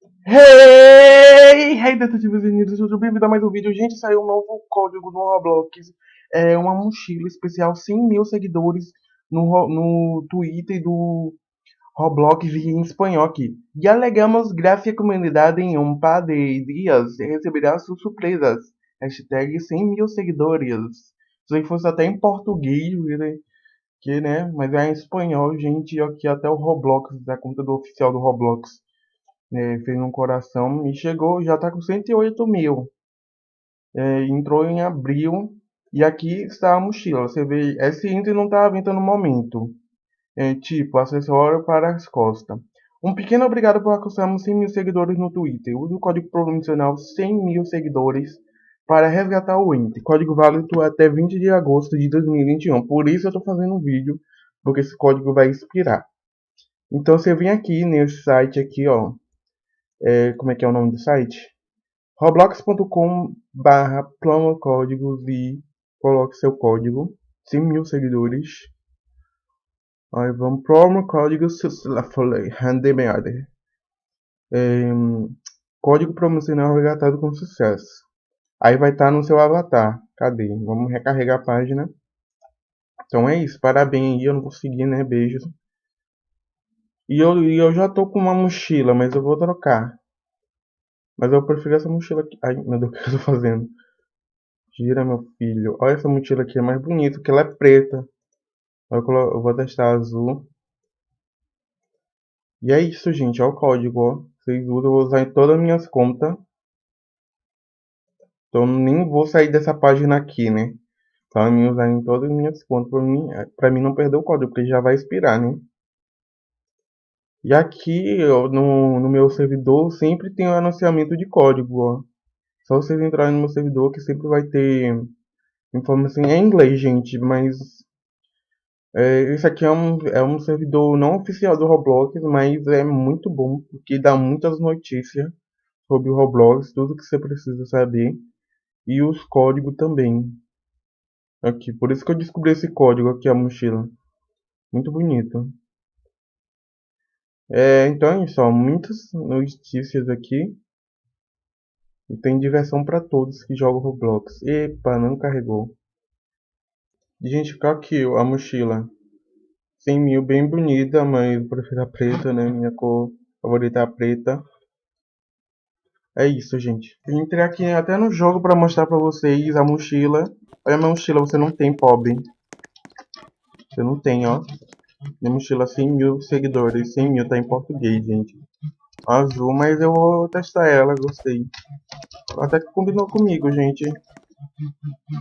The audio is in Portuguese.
Hey! Hey, detetives unidos, sejam bem-vindos a mais um vídeo. Gente, saiu um novo código no Roblox. É uma mochila especial, 100 mil seguidores no, no Twitter do Roblox em espanhol aqui. E alegamos graças à comunidade em um par de dias receberá suas surpresas. Hashtag 100 mil seguidores. Se fosse até em português, que, né? Mas é em espanhol, gente. Aqui até o Roblox, a conta do oficial do Roblox é, fez um coração e chegou, já está com 108 mil. É, entrou em abril e aqui está a mochila. Você vê, esse item não está à venda no momento. É, tipo, acessório para as costas. Um pequeno obrigado por alcançarmos 100 mil seguidores no Twitter. Use o código promocional 100 mil seguidores para resgatar o item. Código válido até 20 de agosto de 2021. Por isso eu estou fazendo um vídeo, porque esse código vai expirar. Então você vem aqui nesse site aqui, ó, é, como é que é o nome do site? roblox.com barra códigos e coloque seu código. 100 mil seguidores. Aí vamos promo códigos handmade é, código promocional resgatado com sucesso. Aí vai estar tá no seu avatar. Cadê? vamos recarregar a página. Então é isso, parabéns eu não consegui né, beijos e eu, e eu já tô com uma mochila, mas eu vou trocar. Mas eu prefiro essa mochila aqui. Ai, meu Deus, o que eu tô fazendo? Gira, meu filho. Olha essa mochila aqui, é mais bonita, porque ela é preta. Eu, eu vou testar azul. E é isso, gente. Olha o código, ó. Vocês usam, eu vou usar em todas as minhas contas. Então nem vou sair dessa página aqui, né? Então eu vou usar em todas as minhas contas pra mim, pra mim não perder o código, porque já vai expirar, né? E aqui no, no meu servidor sempre tem o um anunciamento de código. Ó. Só vocês entrarem no meu servidor que sempre vai ter informação em inglês, gente. Mas é, esse aqui é um, é um servidor não oficial do Roblox, mas é muito bom porque dá muitas notícias sobre o Roblox, tudo que você precisa saber. E os códigos também. Aqui, por isso que eu descobri esse código aqui, a mochila. Muito bonito. É, então é isso, ó, muitas notícias aqui. E tem diversão para todos que jogam Roblox. Epa, não carregou. Gente, ficar aqui a mochila. 100 mil, bem bonita, mas eu prefiro a preta, né? Minha cor favorita é a preta. É isso, gente. Eu entrei aqui até no jogo para mostrar para vocês a mochila. Olha a minha mochila, você não tem, pobre. Você não tem, ó. Minha mochila 100 mil seguidores. 100 mil tá em português, gente. Azul, mas eu vou testar ela, gostei. Até que combinou comigo, gente.